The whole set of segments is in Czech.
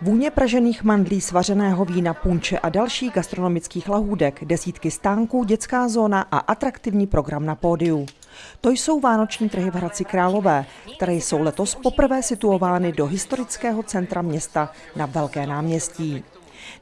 Vůně pražených mandlí, svařeného vína, punče a dalších gastronomických lahůdek, desítky stánků, dětská zóna a atraktivní program na pódiu. To jsou vánoční trhy v Hradci Králové, které jsou letos poprvé situovány do historického centra města na Velké náměstí.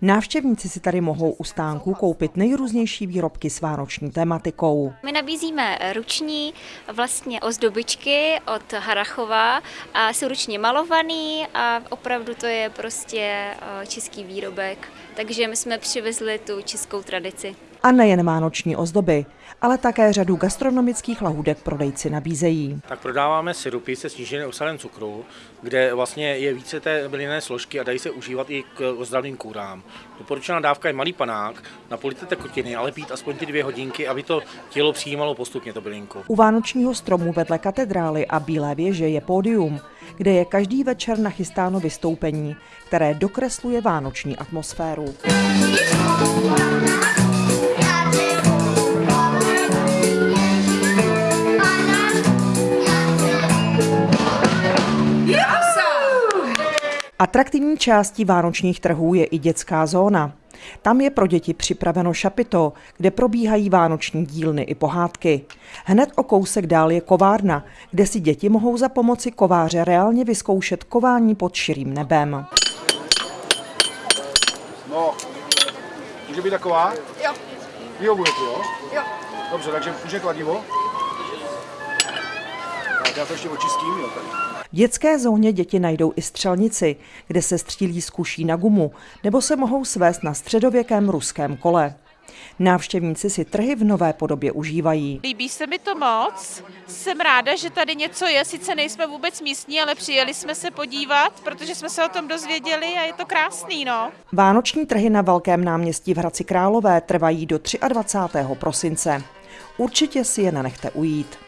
Návštěvníci si tady mohou u stánků koupit nejrůznější výrobky s vánoční tematikou. My nabízíme ruční vlastně ozdobičky od Harachova a jsou ručně malovaný a opravdu to je prostě eh, český výrobek. Takže my jsme přivezli tu českou tradici. A nejen vánoční ozdoby, ale také řadu gastronomických lahůdek prodejci nabízejí. Tak prodáváme syrupy se sníženým obsahem cukru, kde vlastně je více té bylinné složky a dají se užívat i k ozdravným kůrám. Doporučená dávka je malý panák, napolite tekutiny, ale pít aspoň ty dvě hodinky, aby to tělo přijímalo postupně to bylinku. U vánočního stromu vedle katedrály a Bílé věže je pódium, kde je každý večer nachystáno vystoupení, které dokresluje vánoční atmosféru. Atraktivní částí vánočních trhů je i dětská zóna. Tam je pro děti připraveno šapito, kde probíhají vánoční dílny i pohádky. Hned o kousek dál je kovárna, kde si děti mohou za pomoci kováře reálně vyzkoušet kování pod širým nebem. No, může být taková? Jo. Vyhovuje ti, jo? Jo. Dobře, takže může kladivo? Já to ještě očistím, jo, tady. V dětské zóně děti najdou i střelnici, kde se střílí z kuší na gumu, nebo se mohou svést na středověkém ruském kole. Návštěvníci si trhy v nové podobě užívají. Líbí se mi to moc. Jsem ráda, že tady něco je. Sice nejsme vůbec místní, ale přijeli jsme se podívat, protože jsme se o tom dozvěděli a je to krásný, no. Vánoční trhy na Velkém náměstí v Hradci Králové trvají do 23. prosince. Určitě si je nenechte ujít.